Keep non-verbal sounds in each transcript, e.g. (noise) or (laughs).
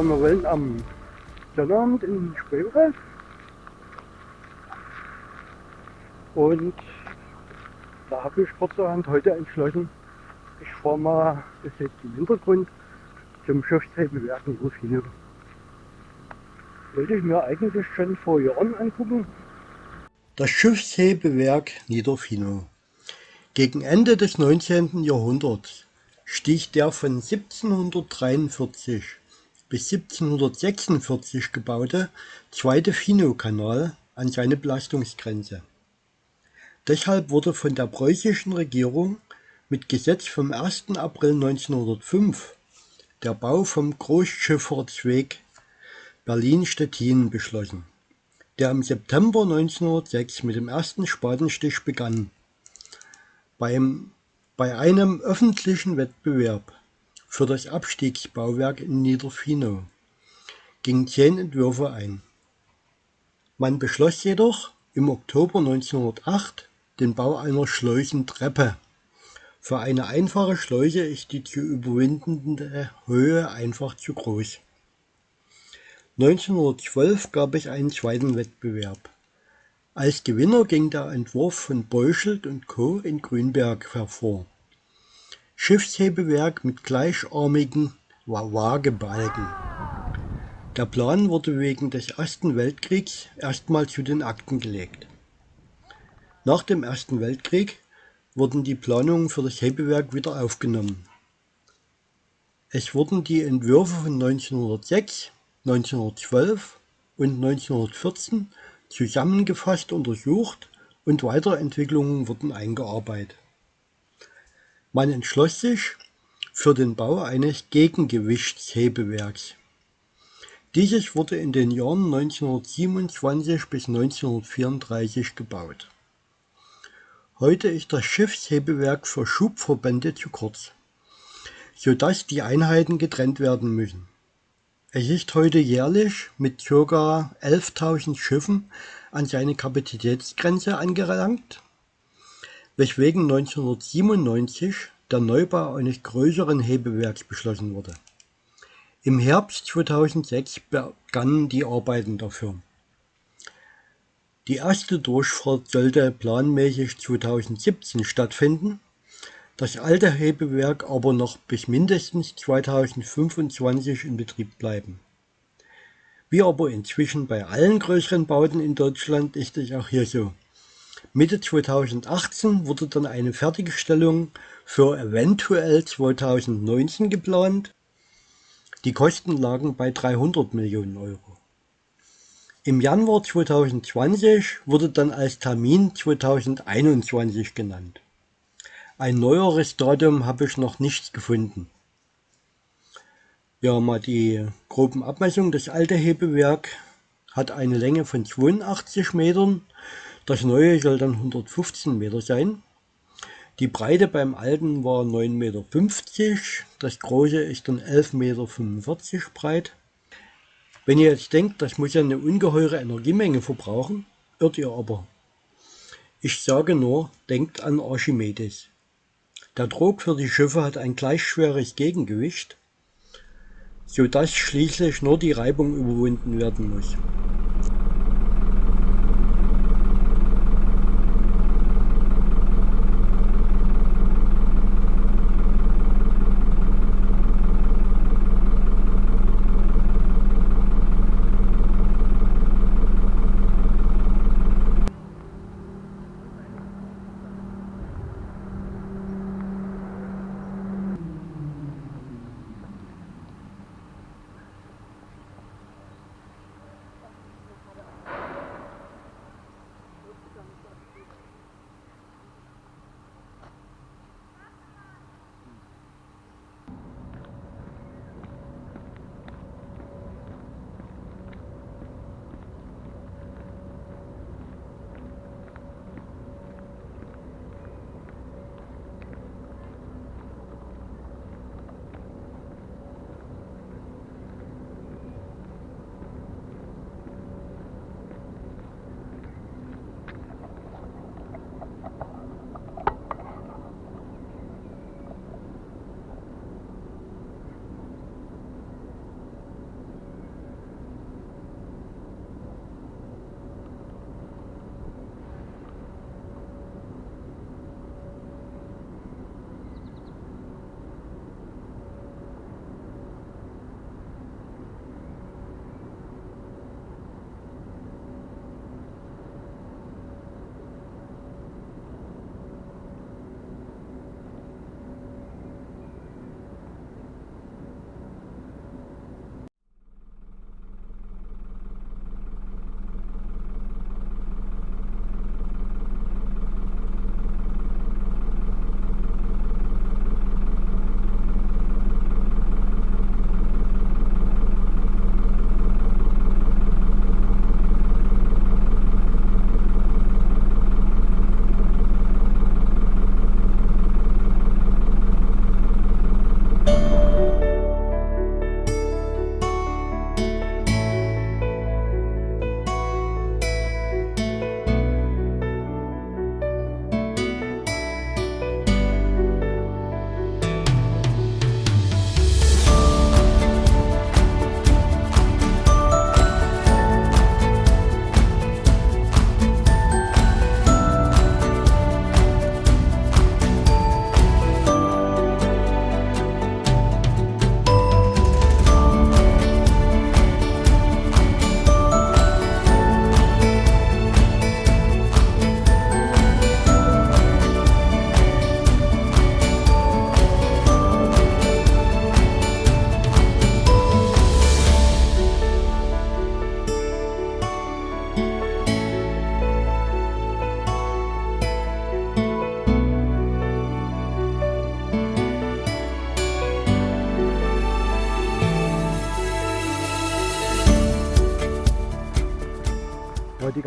Ja, wir wollen am Sonnabend in Spreewald. Und da habe ich kurzerhand heute entschlossen, ich fahre mal, ist jetzt im Hintergrund, zum Schiffshebewerk in Rufino. Wollte ich mir eigentlich schon vor Jahren angucken. Das Schiffshebewerk Niederfino. Gegen Ende des 19. Jahrhunderts stieg der von 1743 bis 1746 gebaute zweite Fino-Kanal an seine Belastungsgrenze. Deshalb wurde von der preußischen Regierung mit Gesetz vom 1. April 1905 der Bau vom Großschifffahrtsweg Berlin-Stettin beschlossen, der im September 1906 mit dem ersten Spatenstich begann. Beim, bei einem öffentlichen Wettbewerb für das Abstiegsbauwerk in Niederfino gingen zehn Entwürfe ein. Man beschloss jedoch im Oktober 1908 den Bau einer Schleusentreppe. Für eine einfache Schleuse ist die zu überwindende Höhe einfach zu groß. 1912 gab es einen zweiten Wettbewerb. Als Gewinner ging der Entwurf von Beuschelt und Co. in Grünberg hervor. Schiffshebewerk mit gleicharmigen Waagebalken. Der Plan wurde wegen des Ersten Weltkriegs erstmal zu den Akten gelegt. Nach dem Ersten Weltkrieg wurden die Planungen für das Hebewerk wieder aufgenommen. Es wurden die Entwürfe von 1906, 1912 und 1914 zusammengefasst untersucht und Weiterentwicklungen wurden eingearbeitet. Man entschloss sich für den Bau eines Gegengewichtshebewerks. Dieses wurde in den Jahren 1927 bis 1934 gebaut. Heute ist das Schiffshebewerk für Schubverbände zu kurz, sodass die Einheiten getrennt werden müssen. Es ist heute jährlich mit ca. 11.000 Schiffen an seine Kapazitätsgrenze angelangt, weswegen 1997 der Neubau eines größeren Hebewerks beschlossen wurde. Im Herbst 2006 begannen die Arbeiten dafür. Die erste Durchfahrt sollte planmäßig 2017 stattfinden, das alte Hebewerk aber noch bis mindestens 2025 in Betrieb bleiben. Wie aber inzwischen bei allen größeren Bauten in Deutschland ist es auch hier so. Mitte 2018 wurde dann eine Fertigstellung für eventuell 2019 geplant. Die Kosten lagen bei 300 Millionen Euro. Im Januar 2020 wurde dann als Termin 2021 genannt. Ein neueres Datum habe ich noch nicht gefunden. Ja, mal die groben Abmessungen. Das alte Hebewerk hat eine Länge von 82 Metern. Das neue soll dann 115 Meter sein. Die Breite beim alten war 9,50 Meter. Das große ist dann 11,45 Meter breit. Wenn ihr jetzt denkt, das muss ja eine ungeheure Energiemenge verbrauchen, irrt ihr aber. Ich sage nur, denkt an Archimedes. Der Trog für die Schiffe hat ein gleich schweres Gegengewicht, sodass schließlich nur die Reibung überwunden werden muss.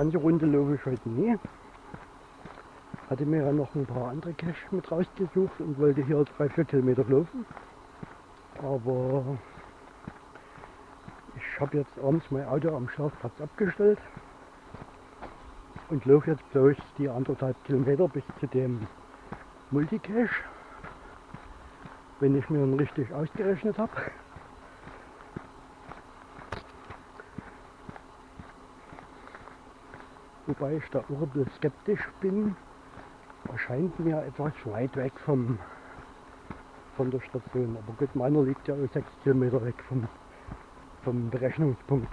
Ganze Runde laufe ich heute nie. Hatte mir ja noch ein paar andere Cache mit rausgesucht und wollte hier drei, vier Kilometer laufen. Aber ich habe jetzt abends mein Auto am Schlafplatz abgestellt und laufe jetzt bloß die anderthalb Kilometer bis zu dem Multicache, wenn ich mir ihn richtig ausgerechnet habe. Wobei ich da auch ein bisschen skeptisch bin. Erscheint mir etwas weit weg vom, von der Station. Aber gut, meiner liegt ja auch 6 Kilometer weg vom, vom Berechnungspunkt.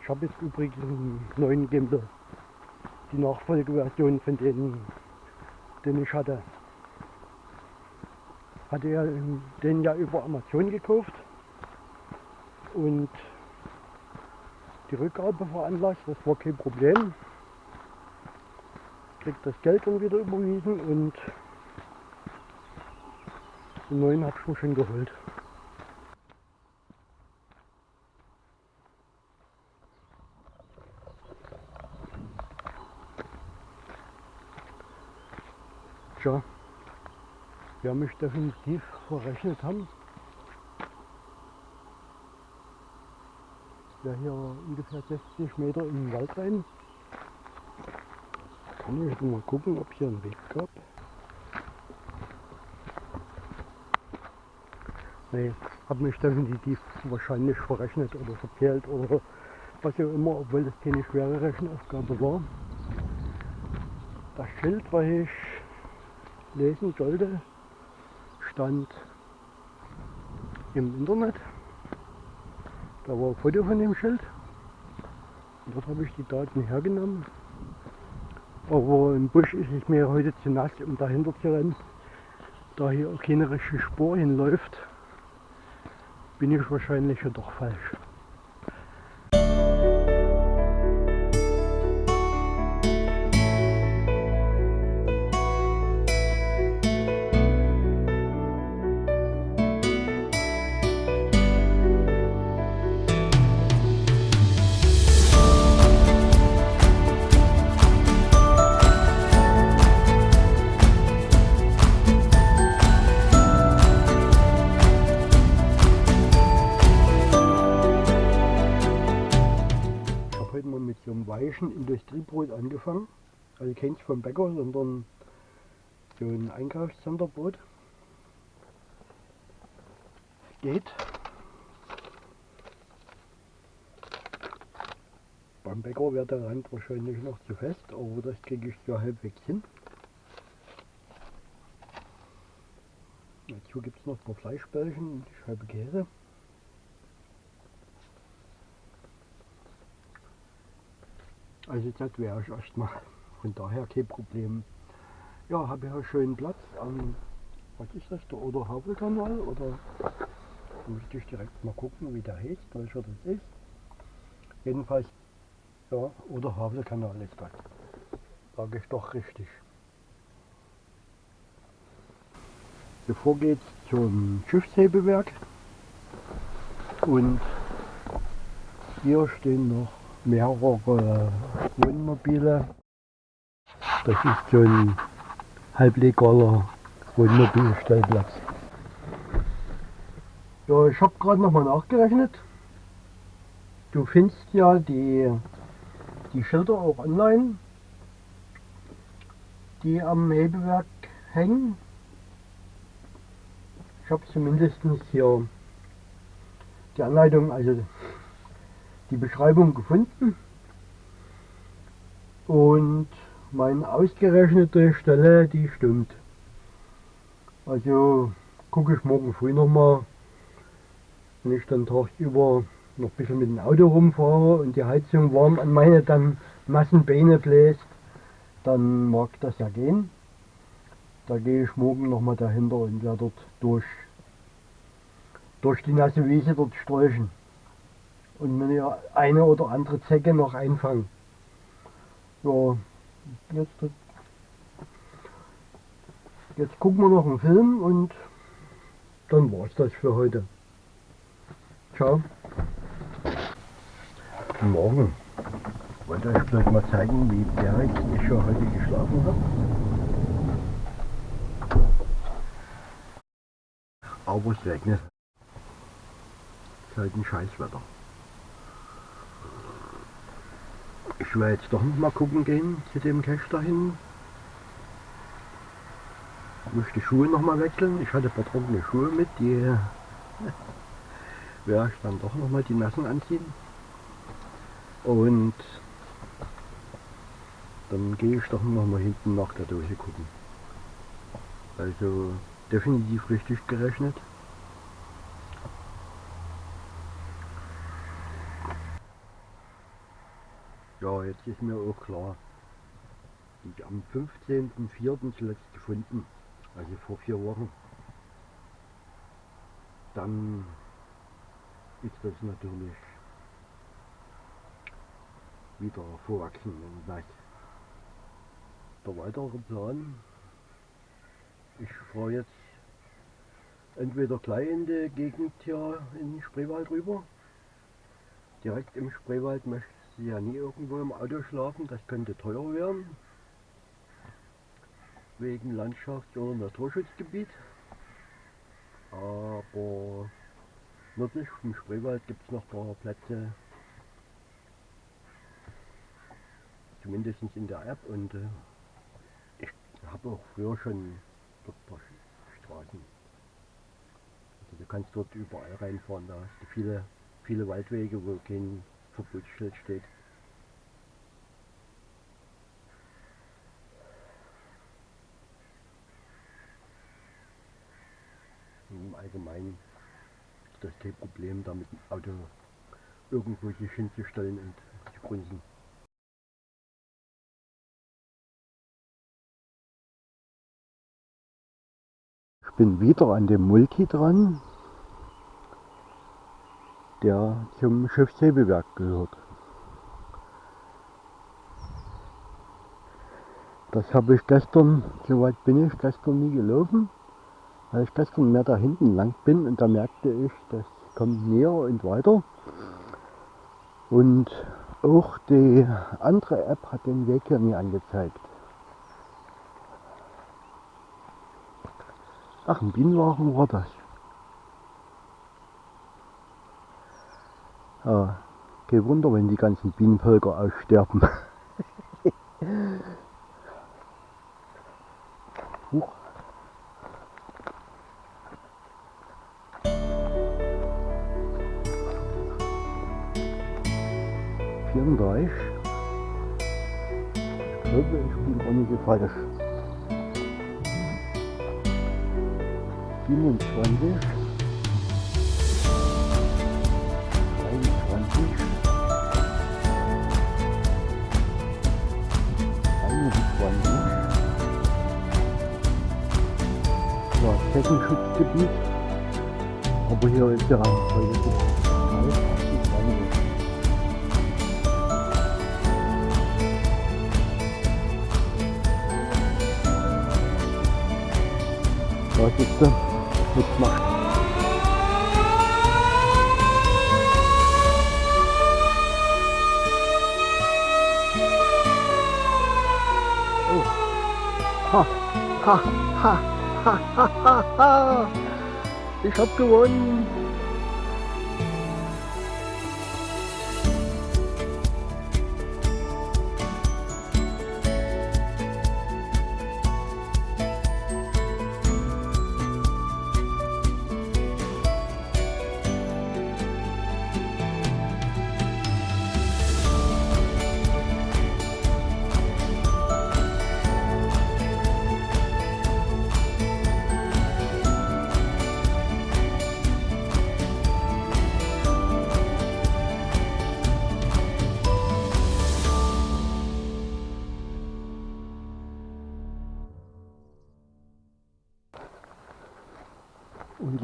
Ich habe jetzt übrigens einen neuen Gimbal. Die Nachfolgeversion von denen, den ich hatte. Hatte ja den ja über Amazon gekauft und die Rückgabe veranlasst, das war kein Problem. Kriegt das Geld dann wieder überwiesen und den neuen habe ich mir schon geholt. Tja, wir haben mich definitiv verrechnet haben. Ja hier ungefähr 60 Meter in den Wald rein. Kann ich mal gucken, ob hier ein Weg gab. Nee, habe mich definitiv wahrscheinlich verrechnet oder verkehrt oder was auch immer, obwohl das keine schwere Rechenaufgabe war. Das Schild, was ich lesen sollte, stand im Internet. Da war ein Foto von dem Schild. Und dort habe ich die Daten hergenommen. Aber im Busch ist es mir heute zu nass, um dahinter zu rennen. Da hier auch keine richtige Spur hinläuft, bin ich wahrscheinlich ja doch falsch. Industriebrot angefangen. Also keins vom Bäcker, sondern so ein Einkaufscenterbrot. Geht. Beim Bäcker wäre der Rand wahrscheinlich noch zu fest, aber das kriege ich so halbwegs hin. Dazu gibt es noch ein paar Fleischbällchen und Scheibe Käse. Also das wäre ich erstmal. Von daher kein Problem. Ja, habe ja schönen Platz am, was ist das, der Oder Havelkanal oder müsste ich direkt mal gucken, wie der heißt, welcher das ist. Jedenfalls, ja, Oder Havelkanal ist das. Sage ich doch richtig. Bevor geht's zum Schiffshebewerk und hier stehen noch mehrere Wohnmobile. Das ist so ein halblegaler Wohnmobilstellplatz. Ja, ich habe gerade noch mal nachgerechnet. Du findest ja die, die Schilder auch online, die am Hebewerk hängen. Ich habe zumindest hier die Anleitung, also die Beschreibung gefunden und meine ausgerechnete Stelle, die stimmt. Also gucke ich morgen früh nochmal, wenn ich dann tagsüber noch ein bisschen mit dem Auto rumfahre und die Heizung warm an meine dann nassen Beine bläst, dann mag das ja gehen. Da gehe ich morgen nochmal dahinter und werde dort durch, durch die nasse Wiese dort sträuchen und mir eine oder andere Zecke noch einfangen. Ja, jetzt, jetzt gucken wir noch einen Film und dann war es das für heute. Ciao. Guten Morgen. Ich wollte euch bloß mal zeigen, wie berg ich schon heute geschlafen habe. Aber es regnet. Es ist halt ein Scheißwetter. Ich werde jetzt doch noch mal gucken gehen zu dem Cache dahin. Ich die Schuhe noch mal wechseln. Ich hatte ein paar trockene Schuhe mit, die (laughs) werde ich dann doch noch mal die nassen anziehen. Und dann gehe ich doch noch mal hinten nach der Dose gucken. Also definitiv richtig gerechnet. Ja, jetzt ist mir auch klar, ich am 15.04. zuletzt gefunden, also vor vier Wochen, dann ist das natürlich wieder vorwachsen und nass. Der weitere Plan, ich fahre jetzt entweder gleich in die Gegend hier in den Spreewald rüber. Direkt im Spreewald möchte ja nie irgendwo im Auto schlafen, das könnte teuer werden. Wegen Landschafts- oder Naturschutzgebiet. Aber nördlich vom Spreewald gibt es noch ein paar Plätze, zumindest in der App und äh, ich habe auch früher schon dort ein paar Straßen. Also du kannst dort überall reinfahren, da hast du viele, viele Waldwege, wo kein Verbotsschild steht. Im Allgemeinen ist das kein Problem, da mit dem Auto irgendwo sich hinzustellen und zu grunzen. bin wieder an dem Multi dran, der zum Schiffshebewerk gehört. Das habe ich gestern, soweit bin ich gestern nie gelaufen, weil ich gestern mehr da hinten lang bin und da merkte ich, das kommt näher und weiter. Und auch die andere App hat den Weg hier nie angezeigt. Ach, ein Bienenwagen war das. Ja, kein Wunder, wenn die ganzen Bienenvölker aussterben. Huch. Vierunddreißig. Ich glaube, ich bin auch nicht falsch. 27, Ja, Hessenschutzgebiet. Aber hier ist ja heute Was ist das? mitmacht. Oh. Ha, ha, ha, ha, ha, ha, ha. (laughs) Ich hab gewonnen.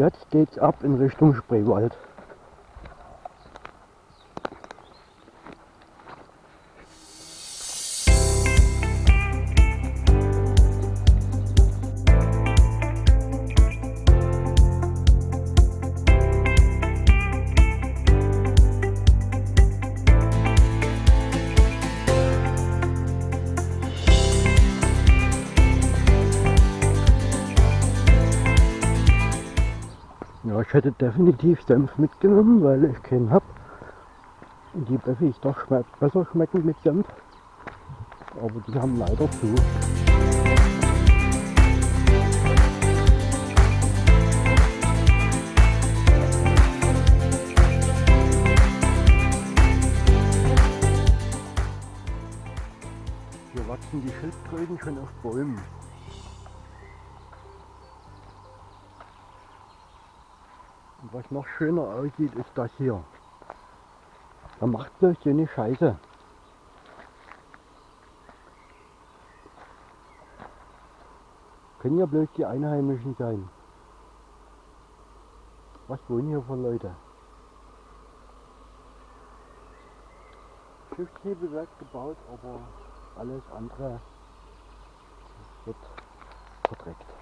Jetzt geht's ab in Richtung Spreewald. Ich hätte definitiv Senf mitgenommen, weil ich keinen hab. Und die Bäffig doch besser schmecken mit Senf. Aber die haben leider zu. Hier wachsen die Schildkröten schon auf Bäumen. Was noch schöner aussieht, ist das hier. Da macht bloß so eine Scheiße. Können ja bloß die Einheimischen sein. Was wohnen hier für Leute? Schiffshebewerk gebaut, aber alles andere wird verdreckt.